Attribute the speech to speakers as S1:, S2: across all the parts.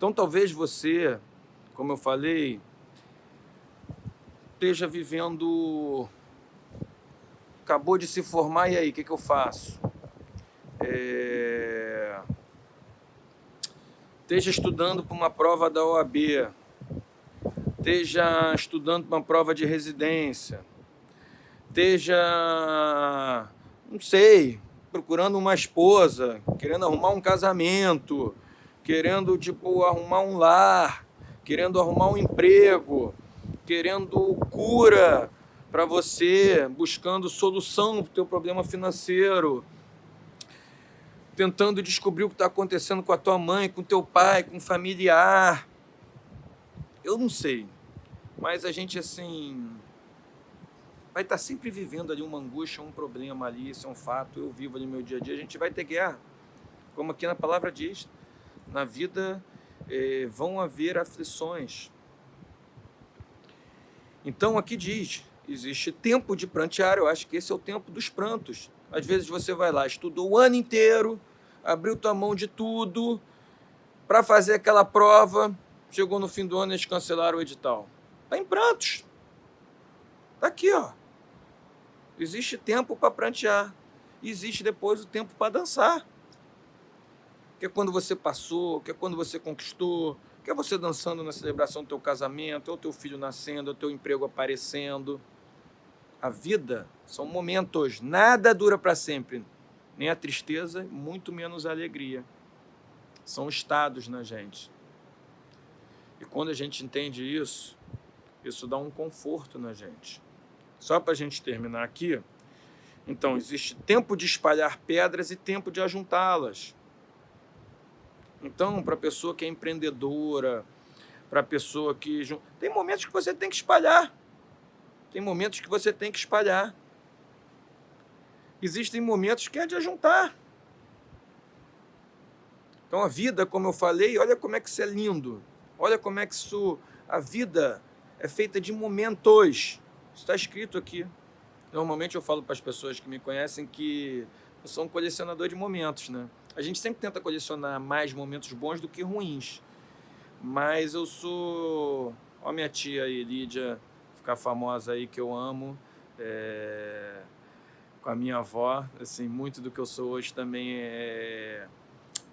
S1: Então talvez você, como eu falei, esteja vivendo... Acabou de se formar, e aí, o que, que eu faço? É... Esteja estudando para uma prova da OAB, esteja estudando para uma prova de residência, esteja, não sei, procurando uma esposa, querendo arrumar um casamento, querendo tipo arrumar um lar, querendo arrumar um emprego, querendo cura para você, buscando solução para o teu problema financeiro, tentando descobrir o que está acontecendo com a tua mãe, com teu pai, com um familiar. Eu não sei, mas a gente assim vai estar tá sempre vivendo ali uma angústia, um problema ali, isso é um fato, eu vivo ali no meu dia a dia, a gente vai ter guerra, como aqui na palavra diz, na vida eh, vão haver aflições. Então aqui diz, existe tempo de prantear, eu acho que esse é o tempo dos prantos. Às vezes você vai lá, estudou o ano inteiro, abriu tua mão de tudo, para fazer aquela prova, chegou no fim do ano e eles cancelaram o edital. Está em prantos. Está aqui, ó. Existe tempo para prantear. Existe depois o tempo para dançar. Que é quando você passou, que é quando você conquistou, que é você dançando na celebração do teu casamento, ou teu filho nascendo, ou teu emprego aparecendo. A vida são momentos, nada dura para sempre. Nem a tristeza, muito menos a alegria. São estados na gente. E quando a gente entende isso, isso dá um conforto na gente. Só para a gente terminar aqui, então existe tempo de espalhar pedras e tempo de ajuntá-las. Então, para a pessoa que é empreendedora, para a pessoa que... Tem momentos que você tem que espalhar. Tem momentos que você tem que espalhar. Existem momentos que é de ajuntar. Então a vida, como eu falei, olha como é que isso é lindo. Olha como é que isso... A vida é feita de momentos está escrito aqui. Normalmente eu falo para as pessoas que me conhecem que eu sou um colecionador de momentos, né? A gente sempre tenta colecionar mais momentos bons do que ruins. Mas eu sou... Ó minha tia aí, Lídia, ficar famosa aí, que eu amo. É... Com a minha avó, assim, muito do que eu sou hoje também é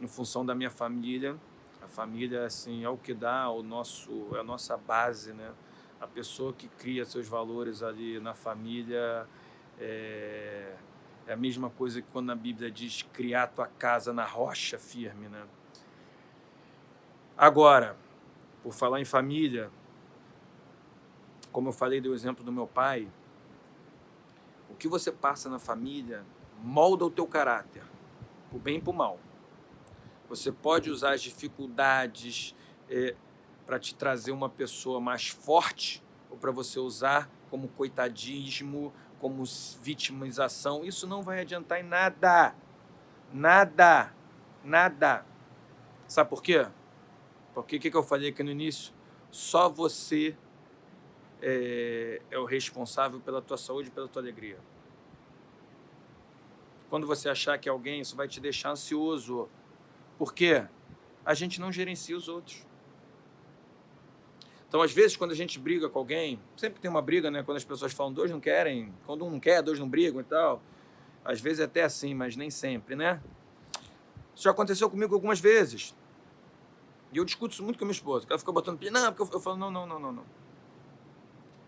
S1: em função da minha família. A família, assim, é o que dá, o nosso, é a nossa base, né? a pessoa que cria seus valores ali na família é, é, a mesma coisa que quando a Bíblia diz criar tua casa na rocha firme, né? Agora, por falar em família, como eu falei do exemplo do meu pai, o que você passa na família molda o teu caráter, por bem e por mal. Você pode usar as dificuldades, é, para te trazer uma pessoa mais forte ou para você usar como coitadismo, como vitimização, isso não vai adiantar em nada. Nada. Nada. Sabe por quê? Porque o que, que eu falei aqui no início? Só você é, é o responsável pela tua saúde e pela tua alegria. Quando você achar que alguém, isso vai te deixar ansioso. Por quê? A gente não gerencia os outros. Então, às vezes, quando a gente briga com alguém, sempre tem uma briga, né? Quando as pessoas falam, dois não querem, quando um não quer, dois não brigam e tal. Às vezes é até assim, mas nem sempre, né? Isso já aconteceu comigo algumas vezes. E eu discuto isso muito com a minha esposa. Ela fica botando... Não, porque eu, eu falo, não, não, não, não, não.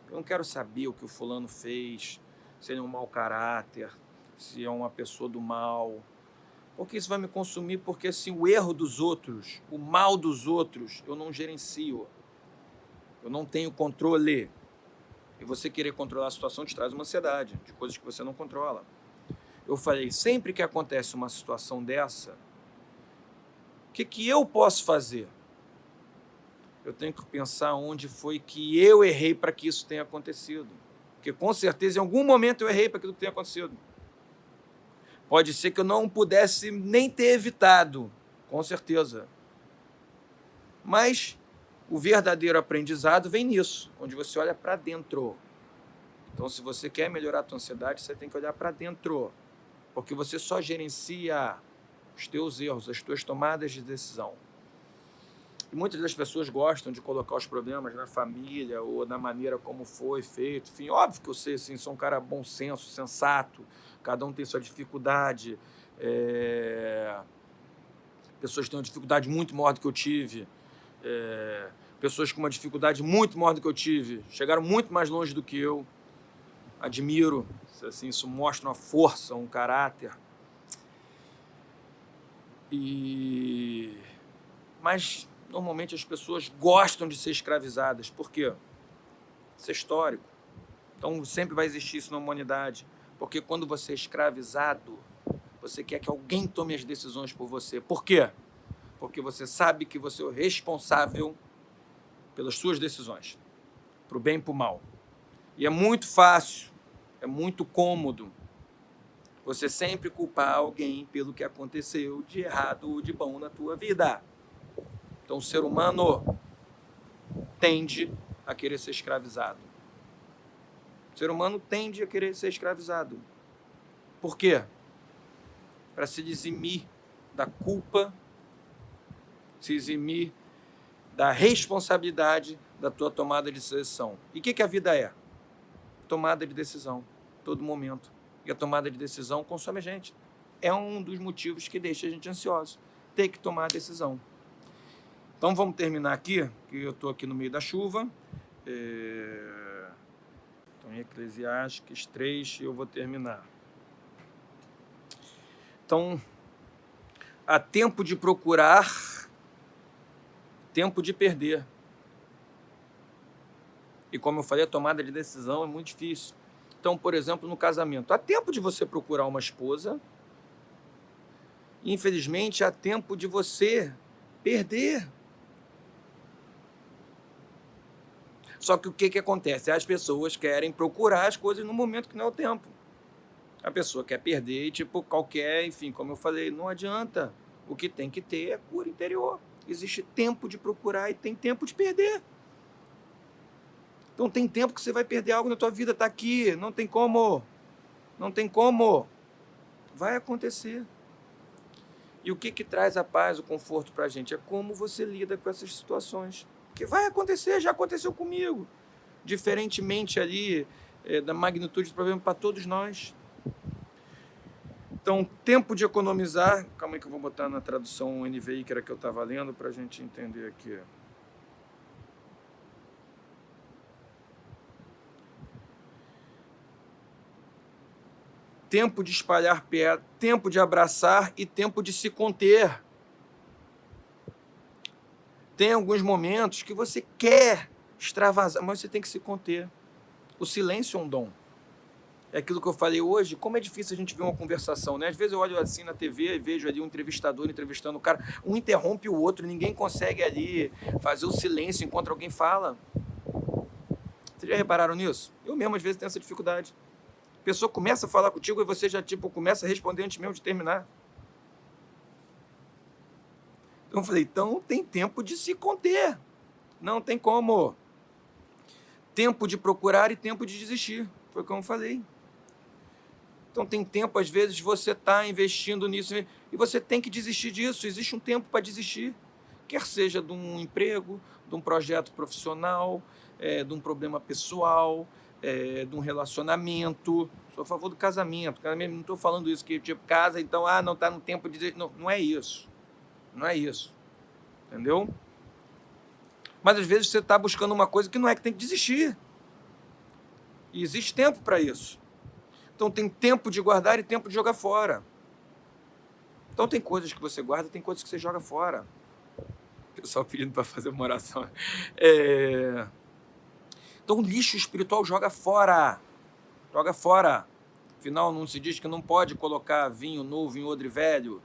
S1: Eu não quero saber o que o fulano fez, se ele é um mau caráter, se é uma pessoa do mal. Porque isso vai me consumir, porque assim, o erro dos outros, o mal dos outros, eu não gerencio. Eu não tenho controle. E você querer controlar a situação te traz uma ansiedade de coisas que você não controla. Eu falei, sempre que acontece uma situação dessa, o que, que eu posso fazer? Eu tenho que pensar onde foi que eu errei para que isso tenha acontecido. Porque com certeza em algum momento eu errei para aquilo que tenha acontecido. Pode ser que eu não pudesse nem ter evitado, com certeza. Mas o verdadeiro aprendizado vem nisso, onde você olha para dentro. Então, se você quer melhorar a tua ansiedade, você tem que olhar para dentro, porque você só gerencia os teus erros, as tuas tomadas de decisão. E muitas das pessoas gostam de colocar os problemas na família ou na maneira como foi feito. Enfim, óbvio que eu sei, assim, sou um cara bom senso, sensato, cada um tem sua dificuldade. É... Pessoas têm uma dificuldade muito maior do que eu tive. É... Pessoas com uma dificuldade muito maior do que eu tive, chegaram muito mais longe do que eu. Admiro, assim, isso mostra uma força, um caráter. E... Mas normalmente as pessoas gostam de ser escravizadas. Por quê? Isso é histórico. Então sempre vai existir isso na humanidade. Porque quando você é escravizado, você quer que alguém tome as decisões por você. Por quê? Porque você sabe que você é o responsável pelas suas decisões, para o bem e para o mal. E é muito fácil, é muito cômodo você sempre culpar alguém pelo que aconteceu de errado ou de bom na tua vida. Então o ser humano tende a querer ser escravizado. O ser humano tende a querer ser escravizado. Por quê? Para se eximir da culpa, se eximir da responsabilidade da tua tomada de decisão. E o que, que a vida é? Tomada de decisão, todo momento. E a tomada de decisão consome a gente. É um dos motivos que deixa a gente ansioso. Ter que tomar a decisão. Então vamos terminar aqui, que eu estou aqui no meio da chuva. É... Então, em Eclesiastes 3, eu vou terminar. Então, há tempo de procurar, tempo de perder. E como eu falei, a tomada de decisão é muito difícil. Então, por exemplo, no casamento, há tempo de você procurar uma esposa. Infelizmente, há tempo de você perder Só que o que, que acontece? As pessoas querem procurar as coisas no momento que não é o tempo. A pessoa quer perder tipo, qualquer, enfim, como eu falei, não adianta. O que tem que ter é cura interior. Existe tempo de procurar e tem tempo de perder. Então tem tempo que você vai perder algo na tua vida, tá aqui, não tem como. Não tem como. Vai acontecer. E o que, que traz a paz, o conforto para a gente? É como você lida com essas situações que vai acontecer, já aconteceu comigo. Diferentemente ali é, da magnitude do problema para todos nós. Então, tempo de economizar. Calma aí que eu vou botar na tradução NVI, que era que eu estava lendo, para a gente entender aqui. Tempo de espalhar pé, tempo de abraçar e tempo de se conter tem alguns momentos que você quer extravasar, mas você tem que se conter. O silêncio é um dom. É aquilo que eu falei hoje, como é difícil a gente ver uma conversação, né? Às vezes eu olho assim na TV e vejo ali um entrevistador entrevistando o cara, um interrompe o outro, ninguém consegue ali fazer o silêncio enquanto alguém fala. Vocês já repararam nisso? Eu mesmo às vezes tenho essa dificuldade. A pessoa começa a falar contigo e você já tipo começa a responder antes mesmo de terminar. Então eu falei, então tem tempo de se conter. Não tem como. Tempo de procurar e tempo de desistir. Foi como eu falei. Então tem tempo, às vezes, você está investindo nisso e você tem que desistir disso. Existe um tempo para desistir. Quer seja de um emprego, de um projeto profissional, é, de um problema pessoal, é, de um relacionamento. Sou a favor do casamento. Não estou falando isso, que tipo, casa, então, ah, não está no tempo de... Não, não é isso. Não é isso. Entendeu? Mas às vezes você está buscando uma coisa que não é que tem que desistir. E existe tempo para isso. Então tem tempo de guardar e tempo de jogar fora. Então tem coisas que você guarda, tem coisas que você joga fora. O pessoal pedindo para fazer uma oração. É... Então lixo espiritual joga fora. Joga fora. Afinal, não se diz que não pode colocar vinho novo em odre velho.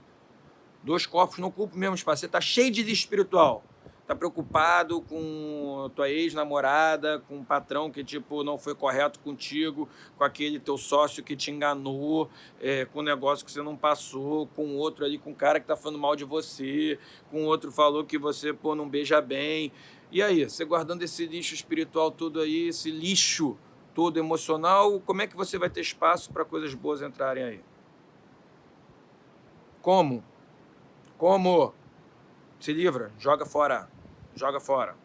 S1: Dois corpos não ocupam o mesmo espaço. Você está cheio de espiritual. Está preocupado com tua ex-namorada, com um patrão que tipo não foi correto contigo, com aquele teu sócio que te enganou, é, com um negócio que você não passou, com outro ali, com um cara que está falando mal de você, com outro falou que você pô, não beija bem. E aí, você guardando esse lixo espiritual todo aí, esse lixo todo emocional, como é que você vai ter espaço para coisas boas entrarem aí? Como? Como? Se livra, joga fora. joga fora.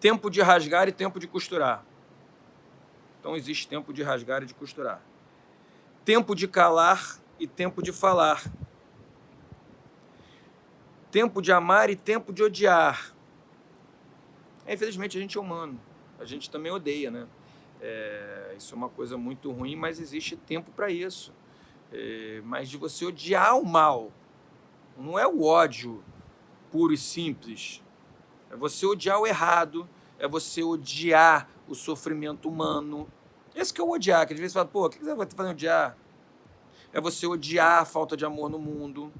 S1: Tempo de rasgar e tempo de costurar. Então existe tempo de rasgar e de costurar. Tempo de calar e tempo de falar. Tempo de amar e tempo de odiar. É, infelizmente a gente é humano. A gente também odeia, né? É, isso é uma coisa muito ruim, mas existe tempo para isso. É, mas de você odiar o mal. Não é o ódio puro e simples. É você odiar o errado, é você odiar o sofrimento humano. Esse que é o odiar, que às vezes você fala, pô, o que você vai fazer odiar? É você odiar a falta de amor no mundo.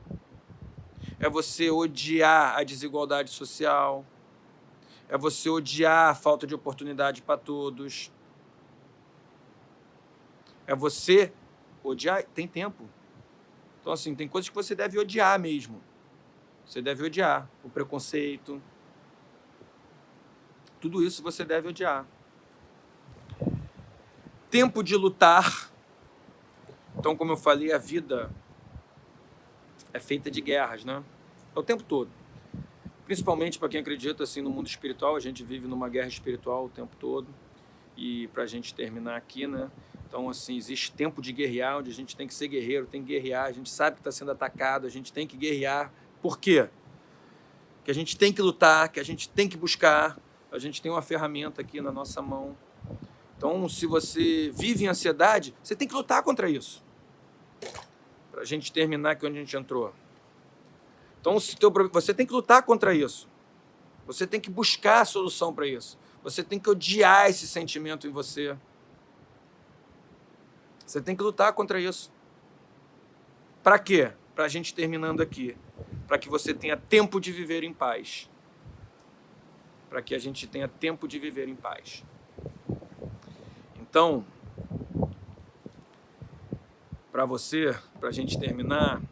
S1: É você odiar a desigualdade social. É você odiar a falta de oportunidade para todos. É você odiar. Tem tempo. Então, assim, tem coisas que você deve odiar mesmo. Você deve odiar o preconceito, tudo isso você deve odiar. Tempo de lutar. Então, como eu falei, a vida é feita de guerras, né? É o tempo todo. Principalmente para quem acredita assim no mundo espiritual, a gente vive numa guerra espiritual o tempo todo. E para a gente terminar aqui, né? Então, assim, existe tempo de guerrear, onde a gente tem que ser guerreiro, tem que guerrear, a gente sabe que está sendo atacado, a gente tem que guerrear. Por quê? Que a gente tem que lutar, que a gente tem que buscar, a gente tem uma ferramenta aqui na nossa mão. Então, se você vive em ansiedade, você tem que lutar contra isso. Para a gente terminar aqui onde a gente entrou. Então, se teu, você tem que lutar contra isso. Você tem que buscar a solução para isso. Você tem que odiar esse sentimento em você. Você tem que lutar contra isso. Para quê? Para a gente terminando aqui. Para que você tenha tempo de viver em paz para que a gente tenha tempo de viver em paz. Então, para você, para a gente terminar,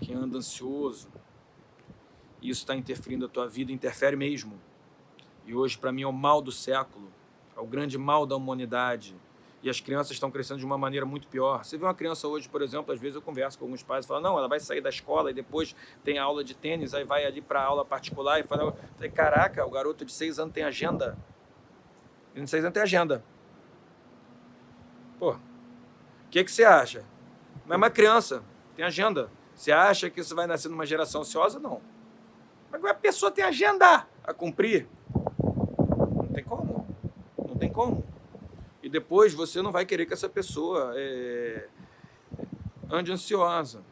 S1: que anda ansioso, isso está interferindo a tua vida, interfere mesmo. E hoje, para mim, é o mal do século, é o grande mal da humanidade, e as crianças estão crescendo de uma maneira muito pior. Você vê uma criança hoje, por exemplo, às vezes eu converso com alguns pais e falo, não, ela vai sair da escola e depois tem aula de tênis, aí vai ali para aula particular e fala, caraca, o garoto de seis anos tem agenda. Ele de seis anos tem agenda. Pô, o que, que você acha? Mas é uma criança, tem agenda. Você acha que isso vai nascer numa geração ansiosa? Não. Mas a pessoa tem agenda a cumprir. Não tem como. Não tem como. E depois você não vai querer que essa pessoa é, ande ansiosa.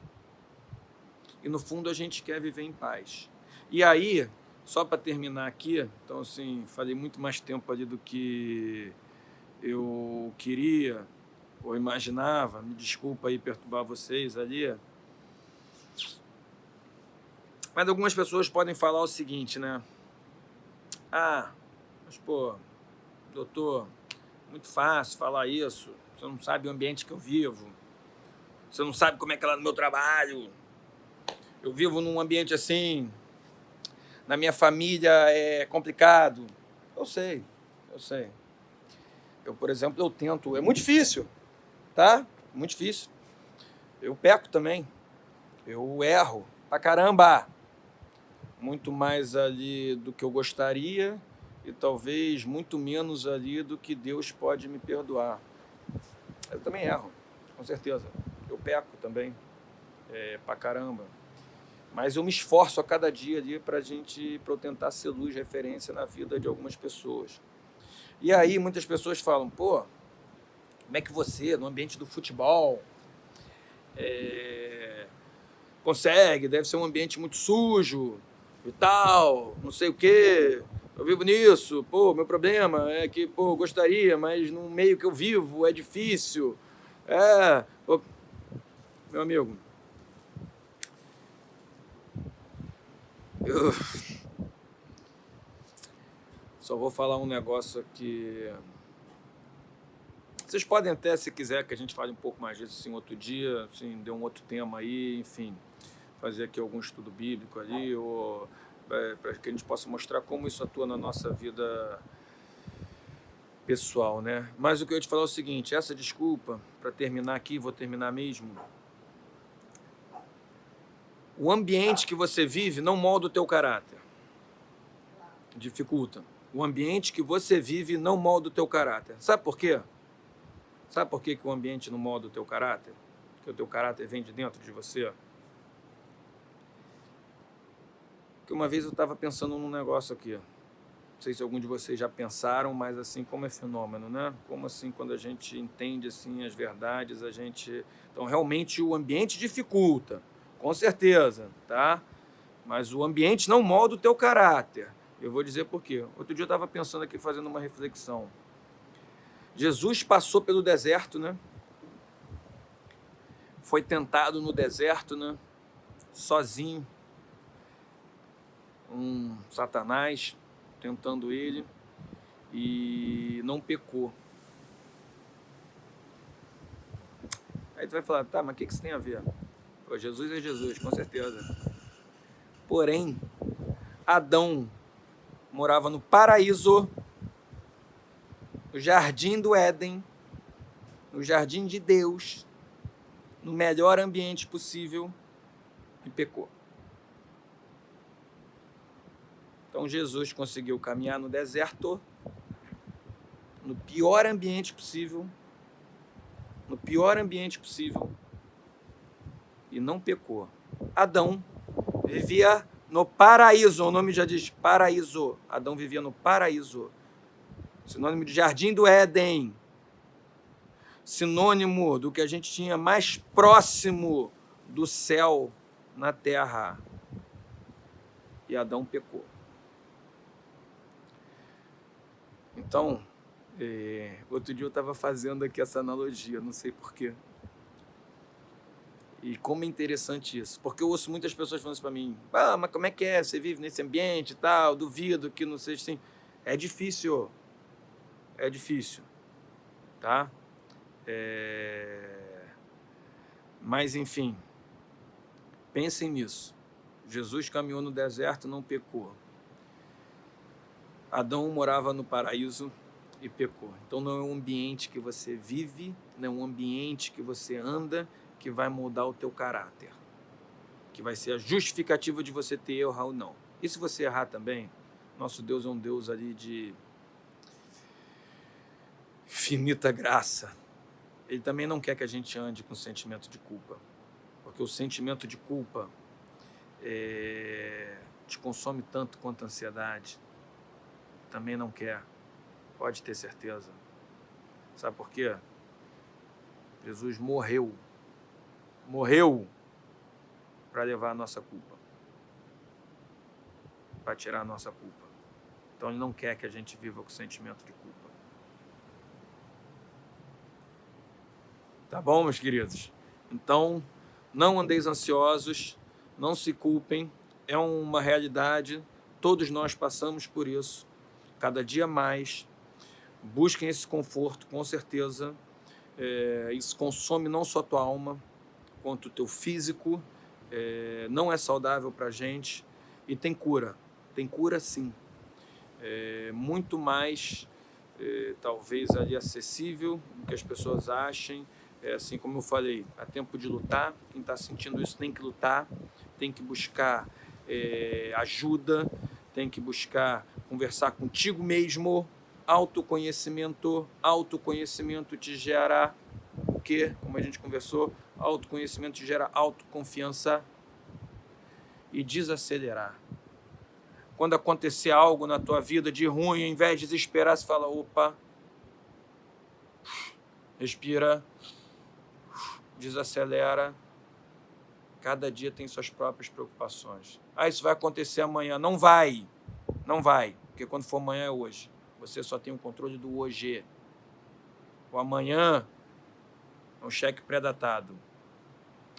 S1: E no fundo a gente quer viver em paz. E aí, só para terminar aqui, então assim, falei muito mais tempo ali do que eu queria ou imaginava, me desculpa aí perturbar vocês ali. Mas algumas pessoas podem falar o seguinte, né? Ah, mas pô, doutor, muito fácil falar isso. Você não sabe o ambiente que eu vivo. Você não sabe como é que é lá no meu trabalho. Eu vivo num ambiente assim. Na minha família é complicado. Eu sei, eu sei. Eu, por exemplo, eu tento. É muito difícil, tá? Muito difícil. Eu peco também. Eu erro pra caramba. Muito mais ali do que eu gostaria e talvez muito menos ali do que Deus pode me perdoar. Eu também erro, com certeza. Eu peco também, é, pra caramba. Mas eu me esforço a cada dia ali para gente, para eu tentar ser luz, referência na vida de algumas pessoas. E aí muitas pessoas falam, pô, como é que você, no ambiente do futebol, é, consegue? Deve ser um ambiente muito sujo e tal, não sei o quê eu vivo nisso, pô, meu problema é que, pô, gostaria, mas no meio que eu vivo é difícil. É, pô, meu amigo, eu só vou falar um negócio aqui. Vocês podem até, se quiser, que a gente fale um pouco mais disso assim, outro dia, assim, dê um outro tema aí, enfim, fazer aqui algum estudo bíblico ali, ou para que a gente possa mostrar como isso atua na nossa vida pessoal, né? Mas o que eu ia te falar é o seguinte, essa desculpa, para terminar aqui, vou terminar mesmo, o ambiente que você vive não molda o teu caráter. dificulta. O ambiente que você vive não molda o teu caráter. Sabe por quê? Sabe por quê que o ambiente não molda o teu caráter? Porque o teu caráter vem de dentro de você. Que uma vez eu estava pensando num negócio aqui. Não sei se algum de vocês já pensaram, mas assim, como é fenômeno, né? Como assim, quando a gente entende assim as verdades, a gente... Então, realmente, o ambiente dificulta, com certeza, tá? Mas o ambiente não molda o teu caráter. Eu vou dizer por quê. Outro dia eu estava pensando aqui, fazendo uma reflexão. Jesus passou pelo deserto, né? Foi tentado no deserto, né? Sozinho. Um satanás tentando ele e não pecou. Aí tu vai falar, tá, mas o que, que isso tem a ver? Pô, Jesus é Jesus, com certeza. Porém, Adão morava no paraíso, no jardim do Éden, no jardim de Deus, no melhor ambiente possível, e pecou. Então Jesus conseguiu caminhar no deserto, no pior ambiente possível, no pior ambiente possível, e não pecou. Adão vivia no paraíso, o nome já diz paraíso. Adão vivia no paraíso. Sinônimo de jardim do Éden. Sinônimo do que a gente tinha mais próximo do céu na terra. E Adão pecou. Então, é, outro dia eu estava fazendo aqui essa analogia, não sei porquê. E como é interessante isso. Porque eu ouço muitas pessoas falando para mim. Ah, mas como é que é? Você vive nesse ambiente e tal? Duvido que não seja assim. É difícil. É difícil. Tá? É... Mas, enfim. Pensem nisso. Jesus caminhou no deserto e não pecou. Adão morava no paraíso e pecou. Então não é um ambiente que você vive, não é um ambiente que você anda, que vai mudar o teu caráter, que vai ser a justificativa de você ter erro ou não. E se você errar também, nosso Deus é um Deus ali de finita graça. Ele também não quer que a gente ande com sentimento de culpa, porque o sentimento de culpa é, te consome tanto quanto a ansiedade. Também não quer, pode ter certeza. Sabe por quê? Jesus morreu morreu para levar a nossa culpa, para tirar a nossa culpa. Então ele não quer que a gente viva com sentimento de culpa. Tá bom, meus queridos? Então, não andeis ansiosos, não se culpem, é uma realidade, todos nós passamos por isso, cada dia mais. Busquem esse conforto, com certeza. É, isso consome não só tua alma, quanto o teu físico, é, não é saudável para a gente e tem cura. Tem cura sim. É, muito mais, é, talvez, ali acessível do que as pessoas achem. É, assim como eu falei, há tempo de lutar. Quem está sentindo isso tem que lutar, tem que buscar é, ajuda, tem que buscar conversar contigo mesmo. Autoconhecimento, autoconhecimento te gera o que, como a gente conversou, Autoconhecimento gera autoconfiança e desacelerar. Quando acontecer algo na tua vida de ruim, ao invés de desesperar, você fala, opa, respira, desacelera. Cada dia tem suas próprias preocupações. Ah, isso vai acontecer amanhã. Não vai, não vai, porque quando for amanhã é hoje. Você só tem o controle do hoje. O amanhã é um cheque pré-datado.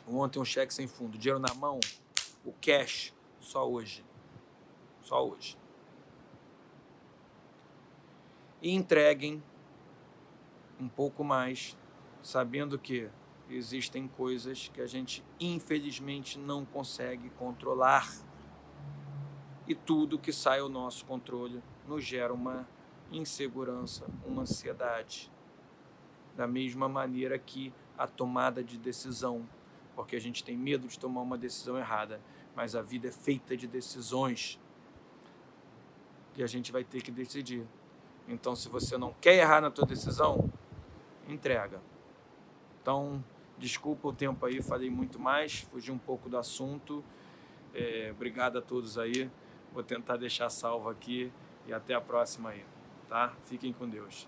S1: Ontem um cheque sem fundo, dinheiro na mão, o cash, só hoje. Só hoje. E entreguem um pouco mais, sabendo que existem coisas que a gente infelizmente não consegue controlar e tudo que sai ao nosso controle nos gera uma insegurança, uma ansiedade. Da mesma maneira que a tomada de decisão, porque a gente tem medo de tomar uma decisão errada, mas a vida é feita de decisões e a gente vai ter que decidir. Então, se você não quer errar na tua decisão, entrega. Então, desculpa o tempo aí, falei muito mais, fugi um pouco do assunto. É, obrigado a todos aí. Vou tentar deixar salvo aqui e até a próxima aí, tá? Fiquem com Deus.